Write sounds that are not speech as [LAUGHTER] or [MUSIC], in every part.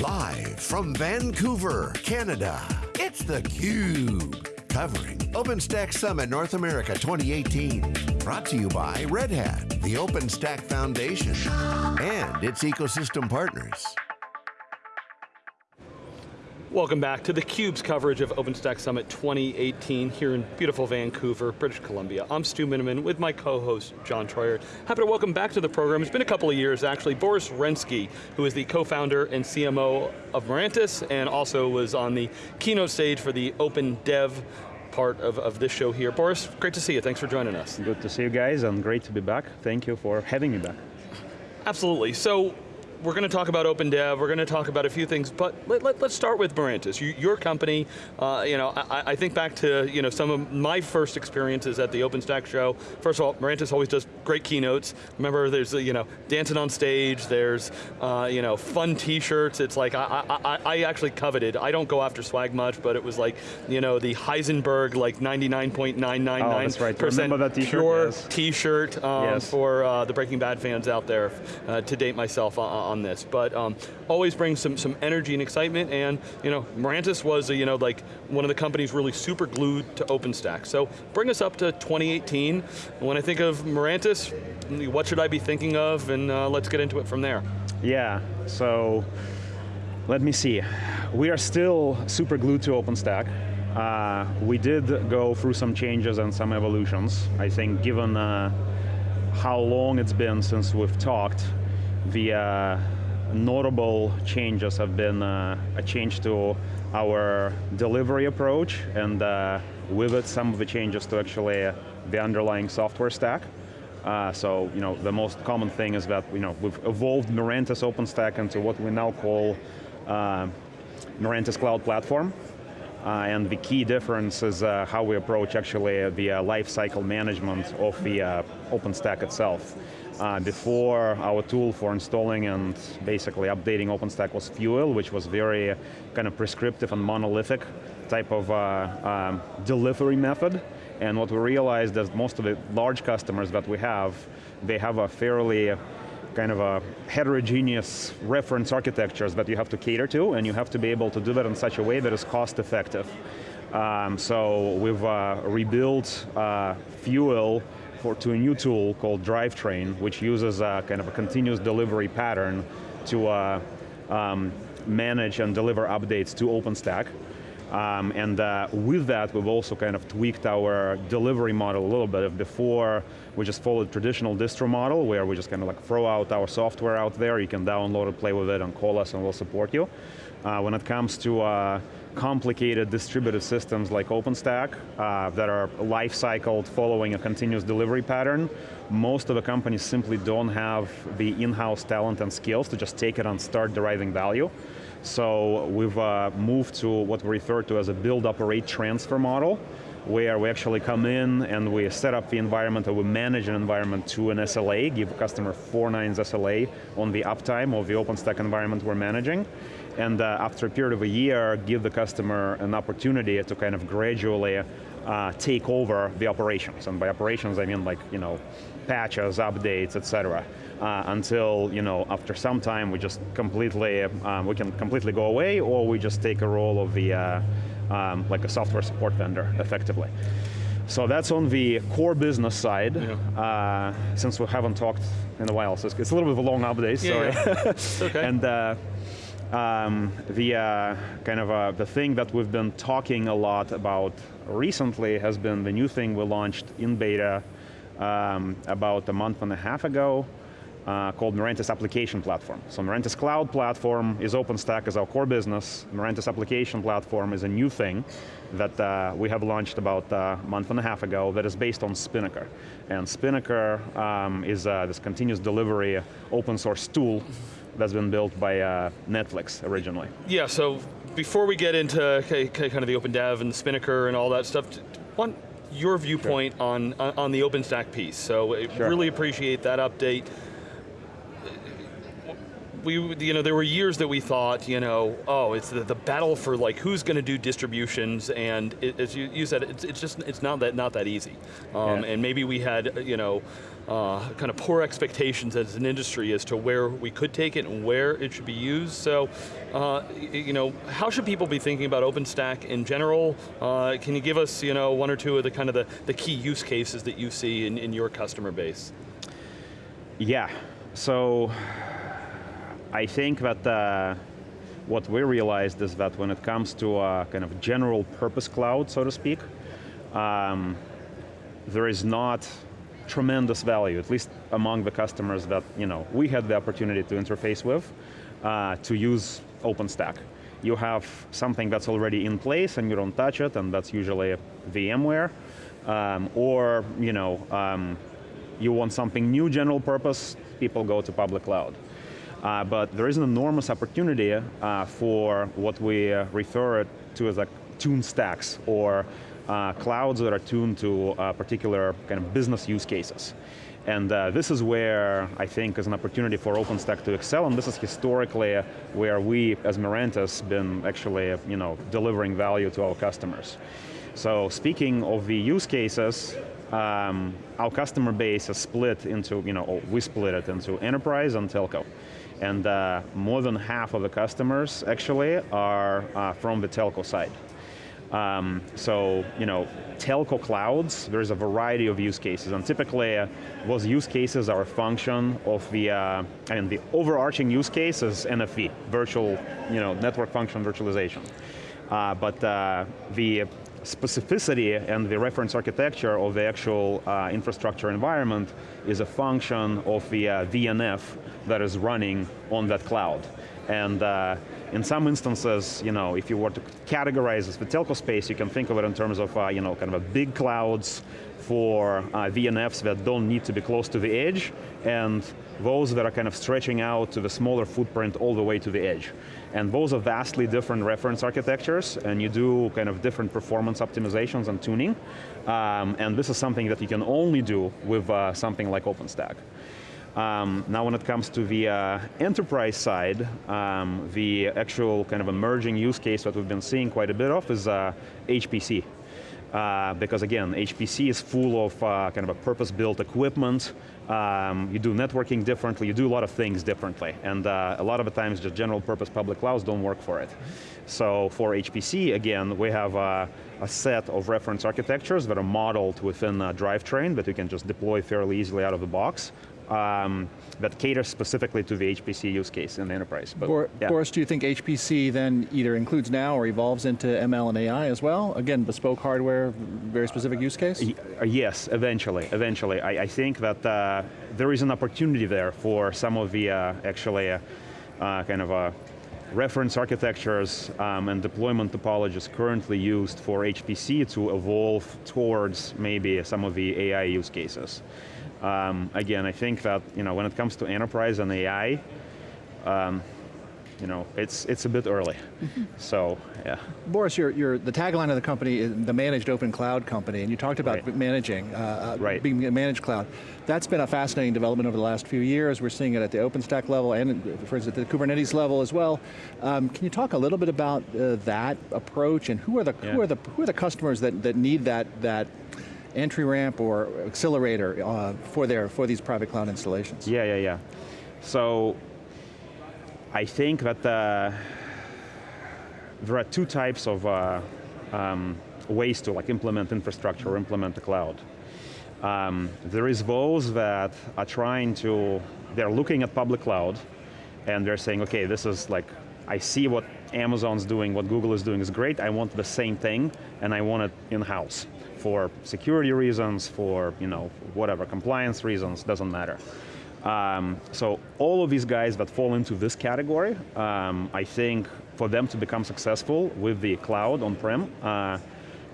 Live from Vancouver, Canada, it's theCUBE. Covering OpenStack Summit North America 2018. Brought to you by Red Hat, the OpenStack Foundation, and its ecosystem partners. Welcome back to theCUBE's coverage of OpenStack Summit 2018 here in beautiful Vancouver, British Columbia. I'm Stu Miniman with my co-host, John Troyer. Happy to welcome back to the program, it's been a couple of years actually, Boris Renski, who is the co-founder and CMO of Mirantis, and also was on the keynote stage for the Open Dev part of, of this show here. Boris, great to see you, thanks for joining us. Good to see you guys, and great to be back. Thank you for having me back. Absolutely, so we're going to talk about Open Dev, we're going to talk about a few things, but let, us let, start with Mirantis. You, your company, uh, you know, I, I, think back to you know, some of my first experiences at the OpenStack show. First of all, Mirantis always does great keynotes. Remember, there's you know, dancing on stage, there's uh, you know, fun t-shirts. It's like, I, I, I actually coveted, I don't go after swag much, but it was like, you know, the Heisenberg like 99.999% oh, right. pure t-shirt um, yes. for uh, the Breaking Bad fans out there, uh, to date myself uh, on this, but um, always brings some, some energy and excitement, and you know, Mirantis was, a, you know, like one of the companies really super glued to OpenStack. So bring us up to 2018. When I think of Mirantis, what should I be thinking of, and uh, let's get into it from there. Yeah, so let me see. We are still super glued to OpenStack. Uh, we did go through some changes and some evolutions. I think given uh, how long it's been since we've talked, the uh, notable changes have been uh, a change to our delivery approach and uh, with it some of the changes to actually uh, the underlying software stack. Uh, so, you know, the most common thing is that, you know, we've evolved Mirantis OpenStack into what we now call uh, Mirantis Cloud Platform. Uh, and the key difference is uh, how we approach actually the uh, life cycle management of the OpenStack itself. Uh, before, our tool for installing and basically updating OpenStack was Fuel, which was very kind of prescriptive and monolithic type of uh, um, delivery method. And what we realized is most of the large customers that we have, they have a fairly kind of a heterogeneous reference architectures that you have to cater to, and you have to be able to do that in such a way that is cost effective. Um, so we've uh, rebuilt uh, Fuel for, to a new tool called Drivetrain, which uses a kind of a continuous delivery pattern to uh, um, manage and deliver updates to OpenStack. Um, and uh, with that, we've also kind of tweaked our delivery model a little bit. Before, we just followed traditional distro model, where we just kind of like throw out our software out there, you can download it, play with it, and call us, and we'll support you. Uh, when it comes to uh, complicated distributed systems like OpenStack uh, that are life cycled following a continuous delivery pattern, most of the companies simply don't have the in-house talent and skills to just take it and start deriving value. So we've uh, moved to what we refer to as a build, operate, transfer model, where we actually come in and we set up the environment or we manage an environment to an SLA, give customer four nines SLA on the uptime of the OpenStack environment we're managing and uh, after a period of a year, give the customer an opportunity to kind of gradually uh, take over the operations. And by operations, I mean like, you know, patches, updates, et cetera. Uh, until, you know, after some time, we just completely, um, we can completely go away, or we just take a role of the, uh, um, like a software support vendor, effectively. So that's on the core business side. Yeah. Uh, since we haven't talked in a while, so it's, a little bit of a long update, yeah, sorry. Yeah. [LAUGHS] okay. and uh, um, the uh, kind of uh, the thing that we've been talking a lot about recently has been the new thing we launched in beta um, about a month and a half ago uh, called Mirantis Application Platform. So Mirantis Cloud Platform is OpenStack as our core business. Mirantis Application Platform is a new thing that uh, we have launched about a month and a half ago that is based on Spinnaker. And Spinnaker um, is uh, this continuous delivery open source tool that's been built by uh, Netflix originally. Yeah, so before we get into kind of the Open Dev and the Spinnaker and all that stuff, want your viewpoint sure. on, on the OpenStack piece. So uh, sure. really appreciate that update we, you know, there were years that we thought, you know, oh, it's the, the battle for like who's going to do distributions, and it, as you, you said, it's, it's, just it's not that not that easy, um, Yeah. and maybe we had, you know, uh, kind of poor expectations as an industry as to where we could take it and where it should be used. So, uh, you know, how should people be thinking about OpenStack in general? Uh, can you give us, you know, one or two of the kind of the, the key use cases that you see in, in your customer base? Yeah, so I think that uh, what we realized is that when it comes to a kind of general purpose cloud, so to speak, um, there is not tremendous value, at least among the customers that you know we had the opportunity to interface with, uh, to use OpenStack. You have something that's already in place and you don't touch it, and that's usually VMware, um, or you know um, you want something new, general purpose, people go to public cloud. Uh, but there is an enormous opportunity uh, for what we uh, refer to as like tuned stacks or uh, clouds that are tuned to uh, particular kind of business use cases. And uh, this is where I think is an opportunity for OpenStack to excel, and this is historically where we, as Mirantis, been actually you know, delivering value to our customers. So speaking of the use cases, um, our customer base is split into, you know, we split it into enterprise and telco. And uh, more than half of the customers actually are uh, from the telco side. Um, so, you know, telco clouds, there's a variety of use cases, and typically uh, those use cases are a function of the, uh, and the overarching use case is NFV, virtual, you know, network function virtualization. Uh, but uh, the specificity and the reference architecture of the actual uh, infrastructure environment is a function of the uh, VNF that is running on that cloud. And uh, in some instances, you know, if you were to categorize the telco space, you can think of it in terms of, uh, you know, kind of a big clouds for uh, VNFs that don't need to be close to the edge, and those that are kind of stretching out to the smaller footprint all the way to the edge. And those are vastly different reference architectures, and you do kind of different performance optimizations and tuning. Um, and this is something that you can only do with uh, something like OpenStack. Um, now when it comes to the uh, enterprise side, um, the actual kind of emerging use case that we've been seeing quite a bit of is uh, HPC. Uh, because again, HPC is full of uh, kind of a purpose-built equipment. Um, you do networking differently, you do a lot of things differently. And uh, a lot of the times just general purpose public clouds don't work for it. So for HPC, again, we have uh, a set of reference architectures that are modeled within a drivetrain that you can just deploy fairly easily out of the box. Um, that caters specifically to the HPC use case in the enterprise. But, Bor- yeah. Boris, do you think HPC then either includes now or evolves into ML and AI as well? Again, bespoke hardware, very specific use case? Uh, Yes, eventually, eventually. I, I think that uh, there is an opportunity there for some of the uh, actually uh, uh, kind of uh, reference architectures um, and deployment topologies currently used for HPC to evolve towards maybe some of the AI use cases. Um, again, I think that you know when it comes to enterprise and AI, um, you know, it's it's a bit early. So yeah. Boris, you're, you're, the tagline of the company is the managed open cloud company, and you talked about Right. managing, uh, uh, Right. being a managed cloud. That's been a fascinating development over the last few years. We're seeing it at the OpenStack level and, for instance, at the Kubernetes level as well. Um, can you talk a little bit about uh, that approach and who are the who are the who are the customers that, that need that that entry ramp or accelerator uh, for their for these private cloud installations? Yeah, yeah, yeah. So I think that uh, there are two types of uh, um, ways to like implement infrastructure or implement the cloud. Um, there is those that are trying to, they're looking at public cloud and they're saying, okay, this is like, I see what Amazon's doing, what Google is doing is great, I want the same thing and I want it in-house for security reasons, for you know, whatever, compliance reasons, doesn't matter. Um, so all of these guys that fall into this category, um, I think for them to become successful with the cloud on-prem, uh,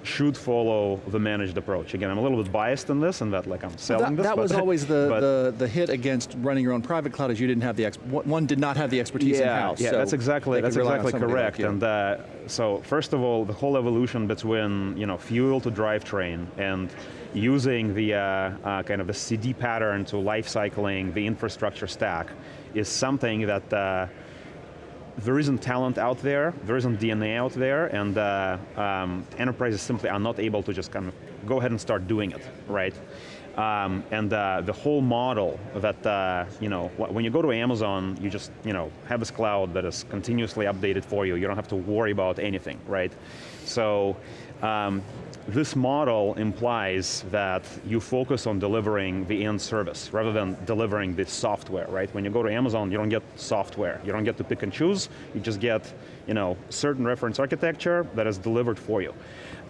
should follow the managed approach. Again, I'm a little bit biased in this, and that like I'm selling That, this. that was always the, the, the hit against running your own private cloud is you didn't have the, one did not have the expertise yeah, in-house. Yeah, so that's exactly that's exactly somebody like correct. and uh, so first of all, the whole evolution between you know fuel to drivetrain and using the uh, uh, kind of the CD pattern to life cycling the infrastructure stack is something that uh, there isn't talent out there, there isn't DNA out there, and uh, um, enterprises simply are not able to just kind of go ahead and start doing it, right? Um, and uh, the whole model that, uh, you know, when you go to Amazon, you just, you know, have this cloud that is continuously updated for you. You don't have to worry about anything, right? So, um, this model implies that you focus on delivering the end service rather than delivering the software, right? When you go to Amazon, you don't get software. You don't get to pick and choose. You just get you know, certain reference architecture that is delivered for you.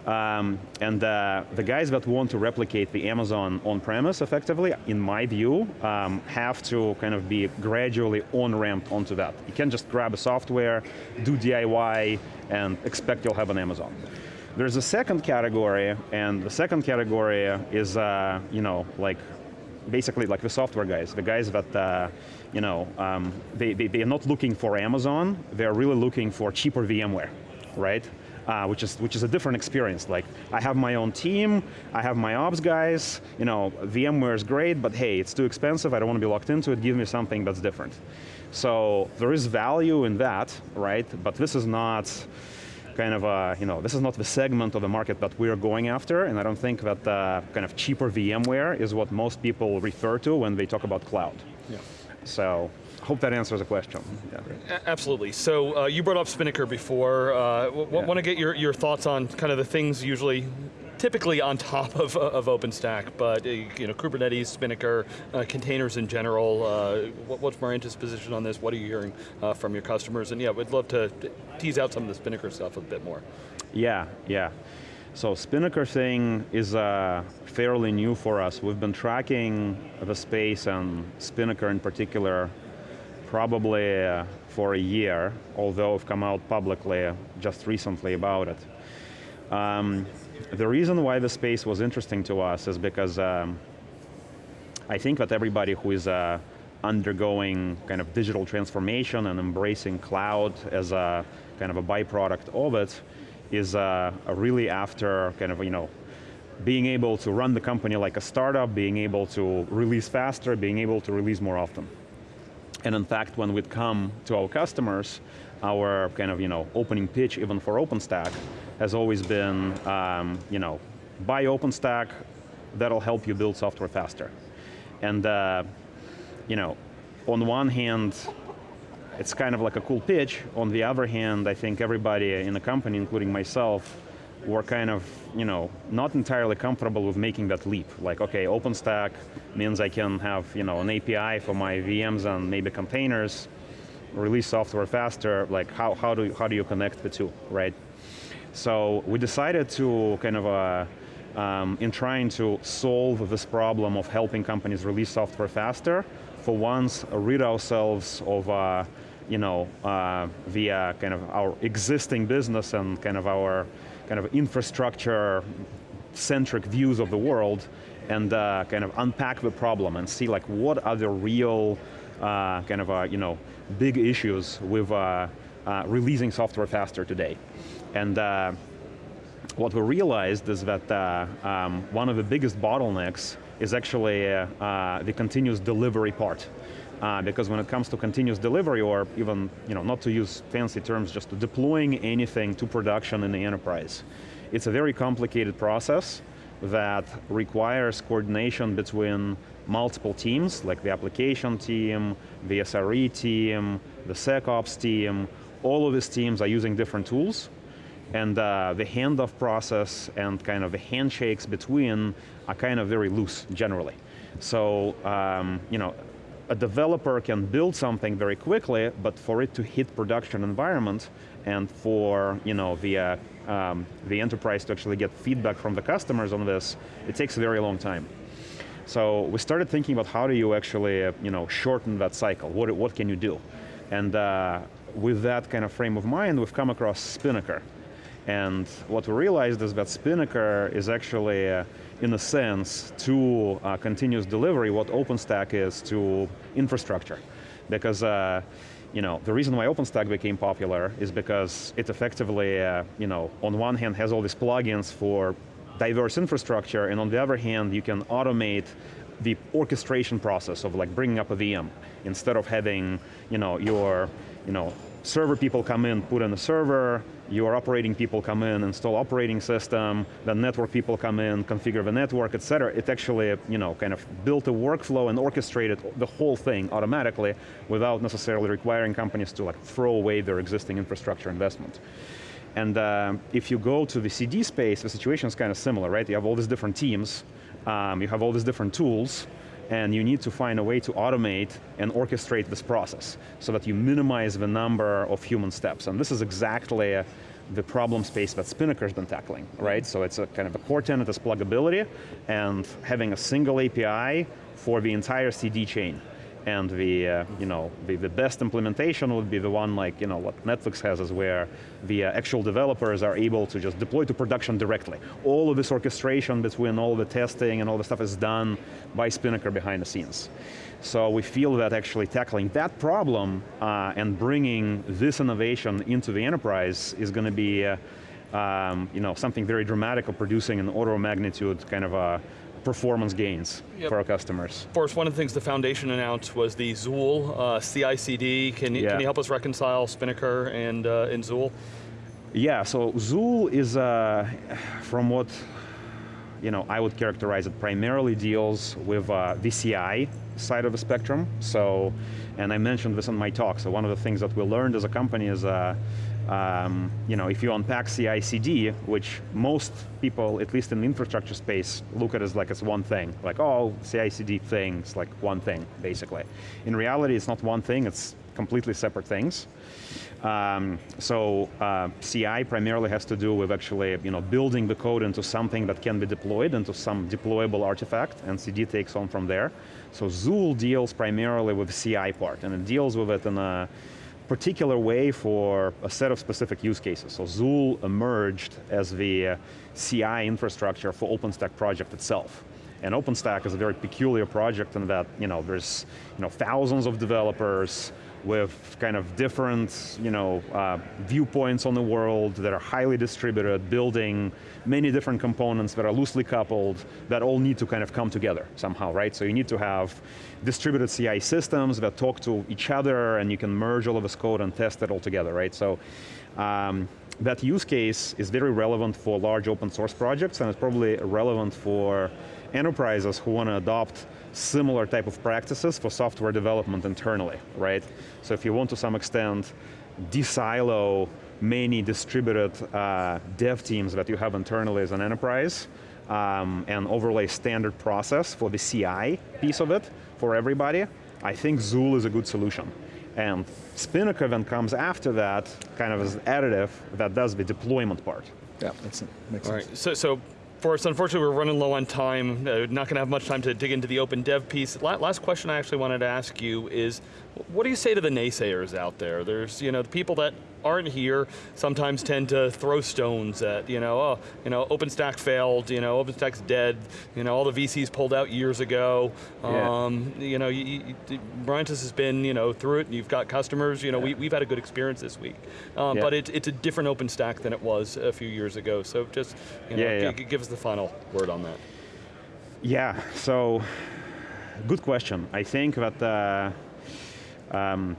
Um, and uh, the guys that want to replicate the Amazon on-premise effectively, in my view, um, have to kind of be gradually on-ramped onto that. You can't just grab a software, do DIY, and expect you'll have an Amazon. There's a second category, and the second category is, uh, you know, like basically like the software guys, the guys that, uh, you know, um, they, they, they're not looking for Amazon, they're really looking for cheaper VMware, right? Uh, which is which is a different experience. Like I have my own team, I have my ops guys. You know, VMware is great, but hey, it's too expensive. I don't want to be locked into it. Give me something that's different. So there is value in that, right? But this is not kind of, a, you know, this is not the segment of the market that we're going after, and I don't think that uh, kind of cheaper VMware is what most people refer to when they talk about cloud. Yeah. So, hope that answers the question. Yeah. Absolutely. So uh, you brought up Spinnaker before. Uh, yeah. Want to get your, your thoughts on kind of the things usually typically on top of, of OpenStack, but uh, you know, Kubernetes, Spinnaker, uh, containers in general, uh, what, what's Mirantis' position on this? What are you hearing uh, from your customers? And yeah, we'd love to tease out some of the Spinnaker stuff a bit more. Yeah, yeah. So Spinnaker thing is uh, fairly new for us. We've been tracking the space and Spinnaker in particular probably uh, for a year, although I've come out publicly just recently about it. Um, the reason why the space was interesting to us is because um, I think that everybody who is uh, undergoing kind of digital transformation and embracing cloud as a kind of a byproduct of it is uh, really after kind of, you know, being able to run the company like a startup, being able to release faster, being able to release more often. And in fact, when we'd come to our customers, our kind of, you know, opening pitch even for OpenStack has always been, um, you know, buy OpenStack, that'll help you build software faster. And, uh, you know, on one hand, it's kind of like a cool pitch. On the other hand, I think everybody in the company, including myself, were kind of, you know, not entirely comfortable with making that leap. Like, okay, OpenStack means I can have, you know, an API for my VMs and maybe containers, release software faster, like how, how, do, how do you connect the two, right? So we decided to kind of, uh, um, in trying to solve this problem of helping companies release software faster, for once rid ourselves of uh, you know, uh, via kind of our existing business and kind of our kind of infrastructure centric views of the world and uh, kind of unpack the problem and see like what are the real uh, kind of, uh, you know, big issues with uh, uh, releasing software faster today. And uh, what we realized is that um, one of the biggest bottlenecks is actually the continuous delivery part. Uh, because when it comes to continuous delivery or even, you know, not to use fancy terms, just deploying anything to production in the enterprise, it's a very complicated process that requires coordination between multiple teams, like the application team, the SRE team, the SecOps team, all of these teams are using different tools, and uh, the handoff process and kind of the handshakes between are kind of very loose generally. So, um, you know, a developer can build something very quickly, but for it to hit production environment and for you know the uh, um, the enterprise to actually get feedback from the customers on this, it takes a very long time. So we started thinking about how do you actually you know shorten that cycle? What what can you do? And uh, with that kind of frame of mind, we've come across Spinnaker. And what we realized is that Spinnaker is actually, uh, in a sense, to uh, continuous delivery what OpenStack is to infrastructure. Because uh, you know, the reason why OpenStack became popular is because it effectively, uh, you know, on one hand has all these plugins for diverse infrastructure, and on the other hand, you can automate the orchestration process of like bringing up a VM instead of having you know, your you know, server people come in, put in a server, your operating people come in, install operating system, then network people come in, configure the network, et cetera. It actually, you know, kind of built a workflow and orchestrated the whole thing automatically without necessarily requiring companies to like throw away their existing infrastructure investment. And uh, if you go to the CD space, the situation is kind of similar, right? You have all these different teams, um, you have all these different tools, and you need to find a way to automate and orchestrate this process so that you minimize the number of human steps. And this is exactly uh, the problem space that Spinnaker's been tackling, right? So it's a kind of a core tenet is pluggability and having a single API for the entire CD chain and the, uh, you know, the, the, best implementation would be the one like, you know, what Netflix has is where the uh, actual developers are able to just deploy to production directly. All of this orchestration between all the testing and all the stuff is done by Spinnaker behind the scenes. So we feel that actually tackling that problem uh, and bringing this innovation into the enterprise is going to be uh, um, you know, something very dramatic of producing an order of magnitude kind of a performance gains yep. for our customers. Of course, one of the things the foundation announced was the Zuul uh, CI/CD. Can you, yeah. can you help us reconcile Spinnaker and, uh, and Zuul? Yeah, so Zuul is, uh, from what you know, I would characterize it primarily deals with uh, VCI side of the spectrum. So, and I mentioned this in my talk. So one of the things that we learned as a company is uh, um, you know, if you unpack CI/CD, which most people, at least in the infrastructure space, look at as like as one thing, like oh, CI/CD things, like one thing, basically. In reality, it's not one thing; it's completely separate things. Um, so uh, CI primarily has to do with actually, you know, building the code into something that can be deployed into some deployable artifact, and CD takes on from there. So Zuul deals primarily with CI part, and it deals with it in a particular way for a set of specific use cases. So Zuul emerged as the uh, CI infrastructure for OpenStack project itself. And OpenStack is a very peculiar project in that you know, there's you know, thousands of developers, with kind of different you know, uh, viewpoints on the world that are highly distributed, building many different components that are loosely coupled, that all need to kind of come together somehow, right? So you need to have distributed CI systems that talk to each other and you can merge all of this code and test it all together, right? So um, that use case is very relevant for large open source projects and it's probably relevant for enterprises who want to adopt similar type of practices for software development internally, right? So if you want to some extent de-silo many distributed uh, dev teams that you have internally as an enterprise, um, and overlay standard process for the CI piece of it for everybody, I think Zuul is a good solution. And Spinnaker then comes after that, kind of as additive, that does the deployment part. Yeah, makes sense. All right, so, so Forrest, unfortunately we're running low on time. Uh, not going to have much time to dig into the open dev piece. La last question I actually wanted to ask you is, what do you say to the naysayers out there? There's, you know, the people that aren't here sometimes tend to throw stones at, you know, oh, you know, OpenStack failed, you know, OpenStack's dead, you know, all the VCs pulled out years ago. Yeah. Um, you know, you, you, has been, you know, through it and you've got customers, you know, yeah. we, have had a good experience this week. Um, yeah. But it, it's a different OpenStack than it was a few years ago. So just, you know, yeah, give us the final word on that. Yeah, so, good question. I think that uh, um,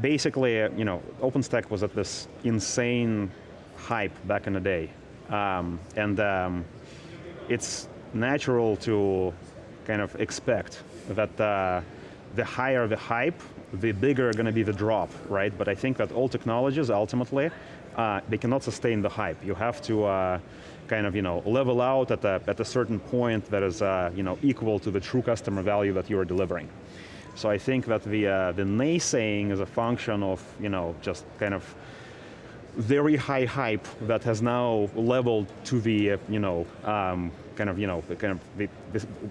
basically, uh, you know, OpenStack was at this insane hype back in the day. Um, and um, it's natural to kind of expect that uh, the higher the hype, the bigger going to be the drop, right? But I think that all technologies ultimately, uh, they cannot sustain the hype. You have to uh, kind of you know, level out at a, at a certain point that is uh, you know, equal to the true customer value that you are delivering. So I think that the, uh, the naysaying is a function of you know, just kind of very high hype that has now leveled to the, uh, you know, um, kind of, you know, kind of the,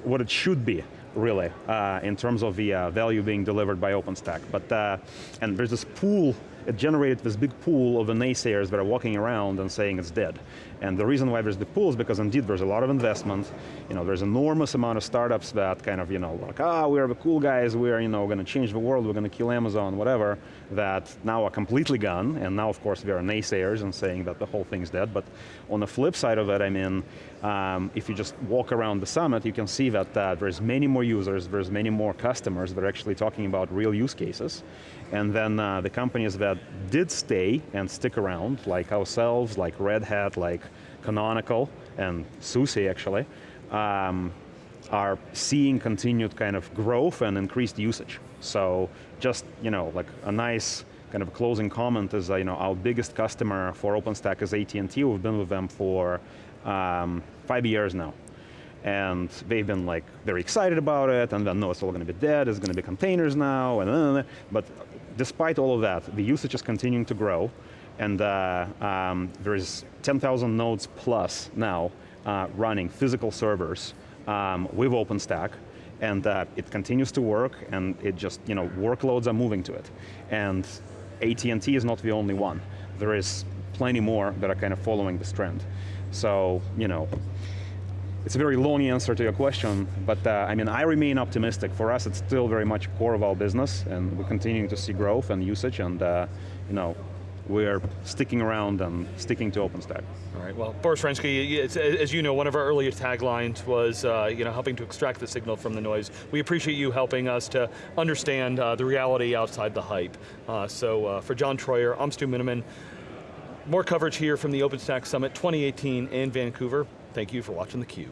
what it should be, really, uh, in terms of the uh, value being delivered by OpenStack. But, uh, and there's this pool it generated this big pool of the naysayers that are walking around and saying it's dead. And the reason why there's the pool is because indeed there's a lot of investment, you know, there's enormous amount of startups that kind of, you know, like, ah, we're the cool guys, we're, you know, going to change the world, we're going to kill Amazon, whatever, that now are completely gone, and now of course there are naysayers and saying that the whole thing's dead, but on the flip side of it, I mean, um, if you just walk around the summit, you can see that uh, there's many more users, there's many more customers that are actually talking about real use cases. And then uh, the companies that did stay and stick around, like ourselves, like Red Hat, like Canonical, and SUSE actually, um, are seeing continued kind of growth and increased usage. So just, you know, like a nice kind of closing comment is, uh, you know, our biggest customer for OpenStack is AT&T. We've been with them for um, five years now. And they've been like very excited about it, and then no, it's all going to be dead, it's going to be containers now, and but despite all of that, the usage is continuing to grow, and uh, um, there is 10,000 nodes plus now uh, running physical servers um, with OpenStack, and uh, it continues to work, and it just, you know, workloads are moving to it. And AT&T is not the only one. There is plenty more that are kind of following this trend. So, you know, it's a very long answer to your question, but uh, I mean, I remain optimistic. For us, it's still very much core of our business, and we're continuing to see growth and usage, and uh, you know, we're sticking around and sticking to OpenStack. All right, well, Boris Renski, as you know, one of our earlier taglines was uh, you know, helping to extract the signal from the noise. We appreciate you helping us to understand uh, the reality outside the hype. Uh, so uh, for John Troyer, I'm Stu Miniman. More coverage here from the OpenStack Summit 2018 in Vancouver. Thank you for watching theCUBE.